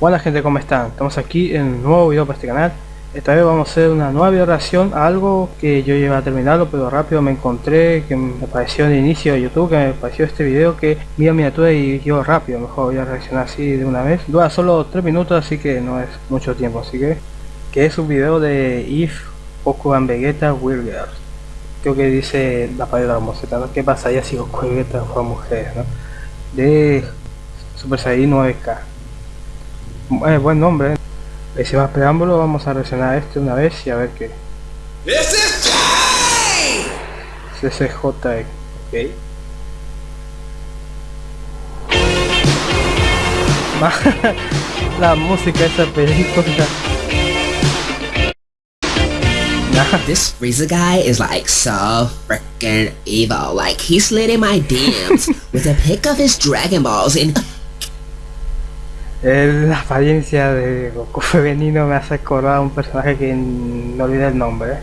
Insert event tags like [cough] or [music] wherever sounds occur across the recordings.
Buena gente, ¿cómo están? Estamos aquí en un nuevo video para este canal Esta vez vamos a hacer una nueva video reacción a algo que yo iba a terminarlo Pero rápido me encontré que me apareció en el inicio de YouTube Que me apareció este video que vi a miniatura y yo rápido Mejor voy a reaccionar así de una vez Dura solo 3 minutos así que no es mucho tiempo Así que, que es un video de If Goku Vegeta Will Girls Creo que dice la palabra homosexual ¿no? ¿Qué pasaría si Goku Vegeta fueran mujeres? ¿no? De Super Saiyan 9K eh, buen nombre. Y sin más preámbulo, vamos a reaccionar a este una vez y a ver qué. CCJ, ok. [laughs] La música de esa película. This Frieza guy is like so freaking evil. Like he slid in my DMs [laughs] with a pic of his Dragon Balls and la apariencia de Goku femenino me hace acordar a un personaje que no olvidé el nombre.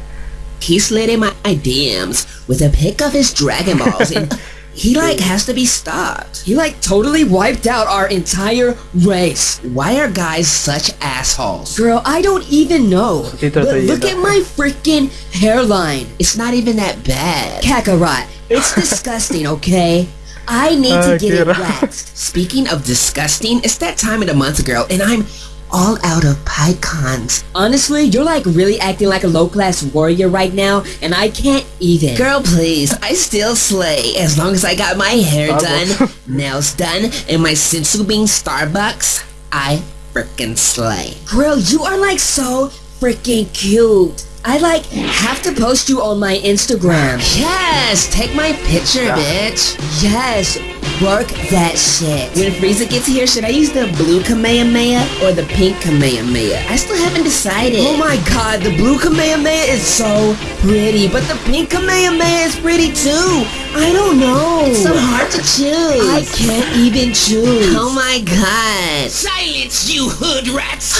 He slid in my DMs with a pic of his Dragon Balls and [laughs] he like has to be stopped. He like totally wiped out our entire race. Why are guys such assholes? Girl, I don't even know. But look at my freaking hairline. It's not even that bad. [laughs] Kakarot, it's disgusting, okay? I need to ah, get it waxed. [laughs] Speaking of disgusting, it's that time of the month, girl, and I'm all out of PyCons. Honestly, you're like really acting like a low-class warrior right now, and I can't even. Girl, please, I still slay as long as I got my hair done, [laughs] nails done, and my Senzu being Starbucks. I freaking slay. Girl, you are like so freaking cute. I like have to post you on my Instagram. Yes, take my picture, ah. bitch. Yes, work that shit. When Frieza gets here, should I use the blue Kamehameha or the pink Kamehameha? I still haven't decided. Oh my god, the blue Kamehameha is so pretty, but the pink Kamehameha is pretty too. I don't know. It's so hard to choose. I can't even choose. Oh my god. Silence, you hood rats.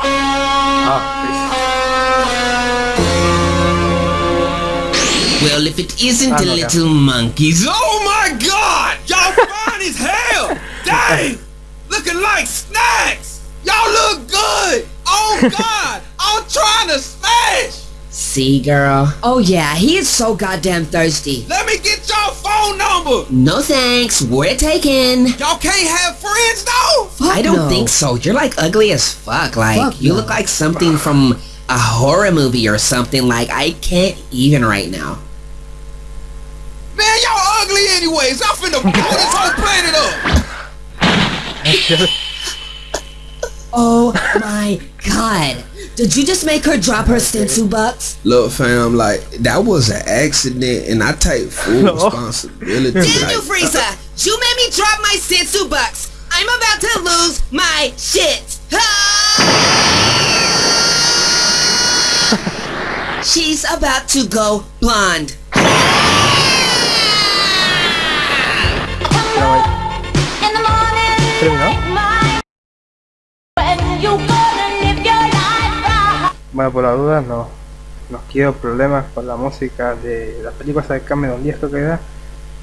oh, if it isn't the little monkeys. Oh my god! Y'all [laughs] fine as hell! Dang! Looking like snacks! Y'all look good! Oh [laughs] god! I'm trying to smash! See, girl? Oh yeah, he is so goddamn thirsty. Let me get your phone number! No thanks, we're taken. Y'all can't have friends though? Fuck I don't no. think so. You're like ugly as fuck. Like, fuck you no. look like something from a horror movie or something. Like, I can't even right now. Man, y'all ugly anyways. I'm finna blow this whole planet up. [laughs] oh my god. Did you just make her drop her Senzu bucks? Look, fam, like, that was an accident, and I take full no. responsibility. Did like, you, Frieza? You made me drop my Senzu bucks. I'm about to lose my shit. [laughs] She's about to go blonde. Bueno, por la duda no, no quiero problemas con la música de las películas de Cameron y esto que da.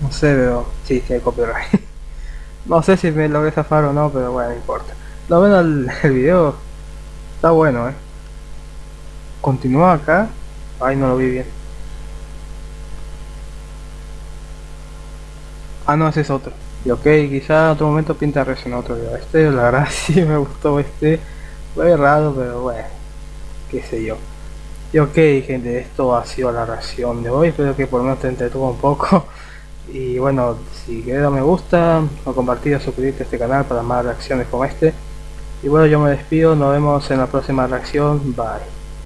No sé, pero sí, hay copyright. [laughs] no sé si me logré zafar o no, pero bueno, no importa. Lo bueno el, el video está bueno, eh. Continúa acá. Ay, no lo vi bien. Ah, no, ese es otro. Y ok, quizá en otro momento pinta reaccionar otro video. Este, la verdad, [laughs] sí me gustó este. Fue raro, pero bueno, qué sé yo. Y ok, gente, esto ha sido la reacción de hoy. Espero que por lo menos te entretuvo un poco. [laughs] Y bueno, si quieres me gusta, o compartir o suscribirte a este canal para más reacciones como este. Y bueno, yo me despido. Nos vemos en la próxima reacción. Bye.